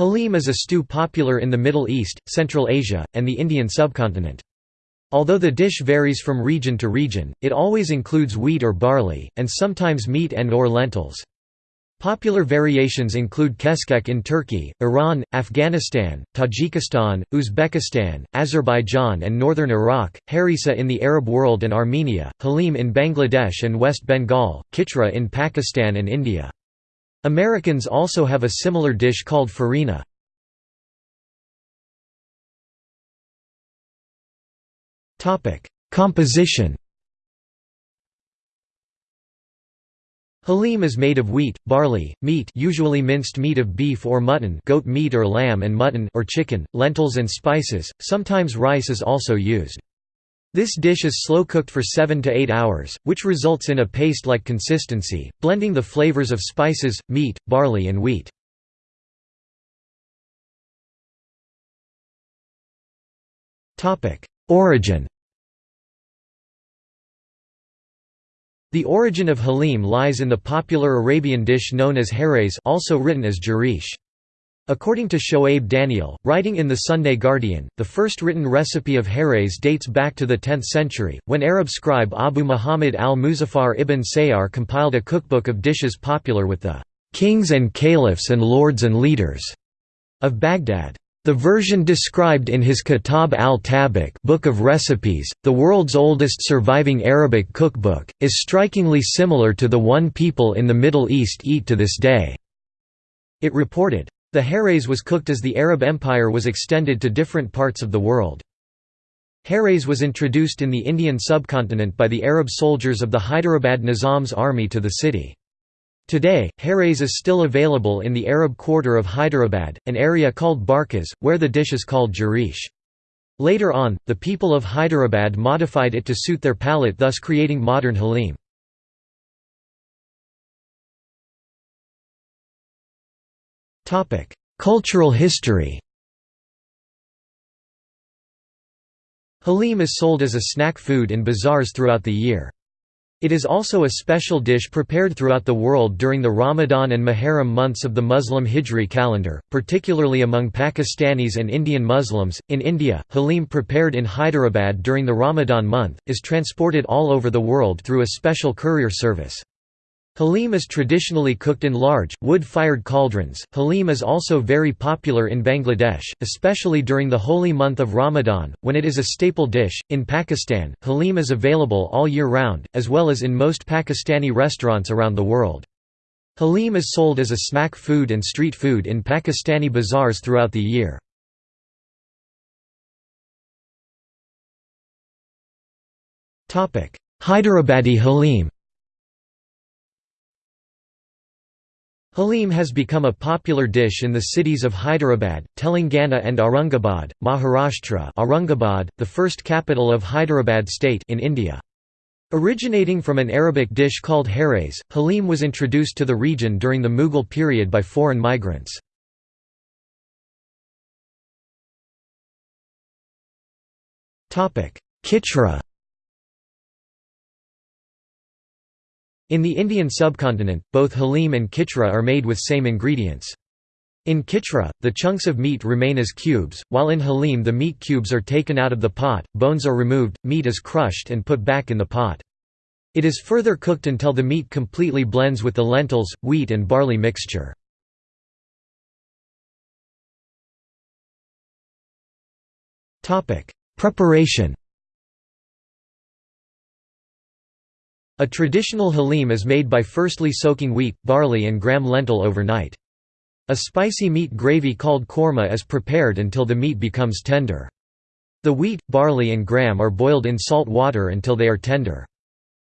Halim is a stew popular in the Middle East, Central Asia, and the Indian subcontinent. Although the dish varies from region to region, it always includes wheat or barley, and sometimes meat and or lentils. Popular variations include keskek in Turkey, Iran, Afghanistan, Tajikistan, Uzbekistan, Azerbaijan and northern Iraq, harissa in the Arab world and Armenia, halim in Bangladesh and West Bengal, khichra in Pakistan and India. Americans also have a similar dish called farina. Composition Halim is made of wheat, barley, meat usually minced meat of beef or mutton goat meat or lamb and mutton or chicken, lentils and spices, sometimes rice is also used. This dish is slow cooked for 7 to 8 hours, which results in a paste-like consistency, blending the flavors of spices, meat, barley and wheat. Origin The origin of halim lies in the popular Arabian dish known as harees also written as jarish. According to Shoaib Daniel, writing in the Sunday Guardian, the first written recipe of harees dates back to the 10th century, when Arab scribe Abu Muhammad al-Muzaffar ibn Sayyar compiled a cookbook of dishes popular with the "'kings and caliphs and lords and leaders' of Baghdad. The version described in his Kitab al-Tabakh Book of Recipes, the world's oldest surviving Arabic cookbook, is strikingly similar to the one people in the Middle East eat to this day. It reported, the harees was cooked as the Arab Empire was extended to different parts of the world. Harees was introduced in the Indian subcontinent by the Arab soldiers of the Hyderabad Nizam's army to the city. Today, harees is still available in the Arab quarter of Hyderabad, an area called Barkas, where the dish is called jarish. Later on, the people of Hyderabad modified it to suit their palate thus creating modern halim. Cultural history Halim is sold as a snack food in bazaars throughout the year. It is also a special dish prepared throughout the world during the Ramadan and Muharram months of the Muslim Hijri calendar, particularly among Pakistanis and Indian Muslims. In India, halim prepared in Hyderabad during the Ramadan month is transported all over the world through a special courier service. Halim is traditionally cooked in large, wood-fired cauldrons. Halim is also very popular in Bangladesh, especially during the holy month of Ramadan, when it is a staple dish. In Pakistan, halim is available all year round, as well as in most Pakistani restaurants around the world. Halim is sold as a snack food and street food in Pakistani bazaars throughout the year. Hyderabadi halim Halim has become a popular dish in the cities of Hyderabad, Telangana and Aurangabad, Maharashtra Aurangabad, the first capital of Hyderabad state in India. Originating from an Arabic dish called harees, halim was introduced to the region during the Mughal period by foreign migrants. Khichra In the Indian subcontinent, both halim and khichra are made with same ingredients. In khichra, the chunks of meat remain as cubes, while in halim the meat cubes are taken out of the pot, bones are removed, meat is crushed and put back in the pot. It is further cooked until the meat completely blends with the lentils, wheat and barley mixture. Preparation A traditional halim is made by firstly soaking wheat, barley and gram lentil overnight. A spicy meat gravy called korma is prepared until the meat becomes tender. The wheat, barley and gram are boiled in salt water until they are tender.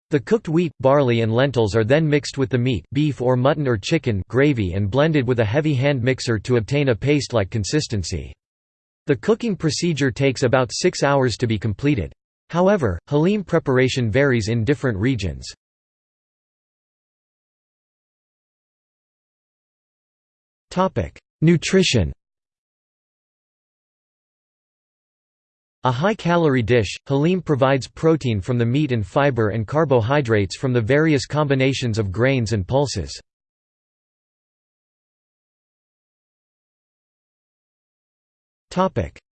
The cooked wheat, barley and lentils are then mixed with the meat beef or mutton or chicken gravy and blended with a heavy hand mixer to obtain a paste-like consistency. The cooking procedure takes about six hours to be completed. However, halim preparation varies in different regions. Nutrition A high-calorie dish, halim provides protein from the meat and fiber and carbohydrates from the various combinations of grains and pulses.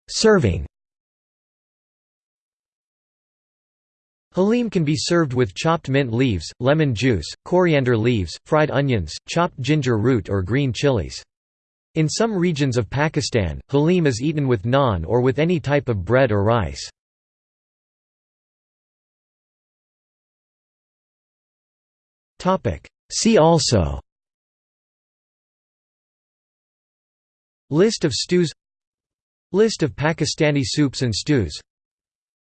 Serving Halim can be served with chopped mint leaves, lemon juice, coriander leaves, fried onions, chopped ginger root or green chilies. In some regions of Pakistan, halim is eaten with naan or with any type of bread or rice. See also List of stews List of Pakistani soups and stews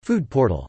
Food portal